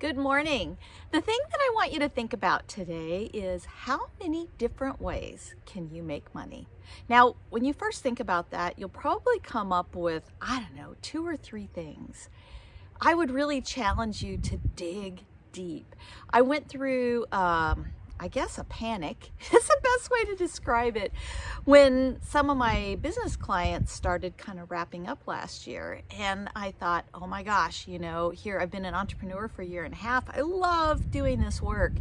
Good morning. The thing that I want you to think about today is how many different ways can you make money? Now, when you first think about that, you'll probably come up with, I don't know, two or three things. I would really challenge you to dig deep. I went through um, I guess a panic. Is the best way to describe it. When some of my business clients started kind of wrapping up last year and I thought oh my gosh you know here I've been an entrepreneur for a year and a half. I love doing this work.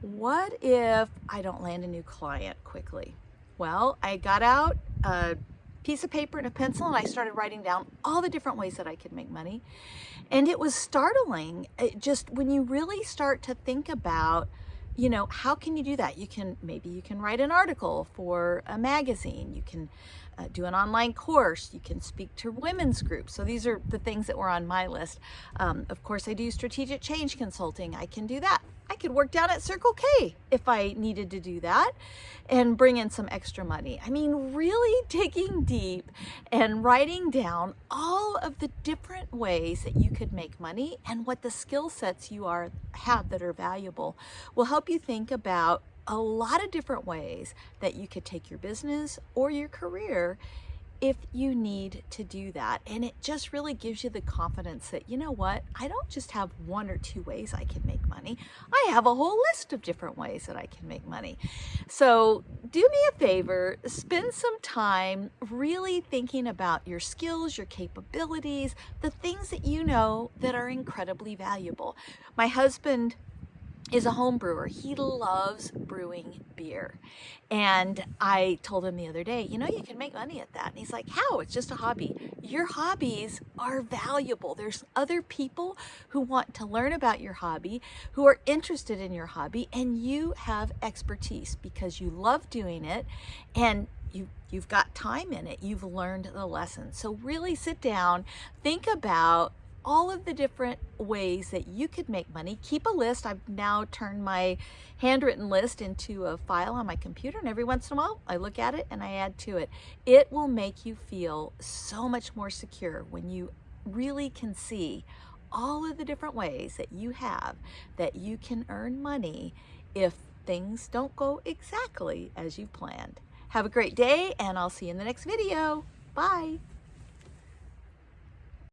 What if I don't land a new client quickly? Well I got out a piece of paper and a pencil and I started writing down all the different ways that I could make money. And it was startling. It just when you really start to think about you know, how can you do that? You can, maybe you can write an article for a magazine. You can uh, do an online course. You can speak to women's groups. So these are the things that were on my list. Um, of course, I do strategic change consulting. I can do that. I could work down at Circle K if I needed to do that and bring in some extra money. I mean, really digging deep and writing down all of the different ways that you could make money and what the skill sets you are have that are valuable will help you think about a lot of different ways that you could take your business or your career if you need to do that. And it just really gives you the confidence that, you know what, I don't just have one or two ways I can make money. I have a whole list of different ways that I can make money. So do me a favor, spend some time really thinking about your skills, your capabilities, the things that you know that are incredibly valuable. My husband is a home brewer. He loves brewing beer. And I told him the other day, you know, you can make money at that. And he's like, how? It's just a hobby. Your hobbies are valuable. There's other people who want to learn about your hobby, who are interested in your hobby, and you have expertise because you love doing it and you, you've got time in it. You've learned the lesson. So really sit down, think about all of the different ways that you could make money. Keep a list. I've now turned my handwritten list into a file on my computer and every once in a while I look at it and I add to it. It will make you feel so much more secure when you really can see all of the different ways that you have that you can earn money if things don't go exactly as you planned. Have a great day and I'll see you in the next video. Bye.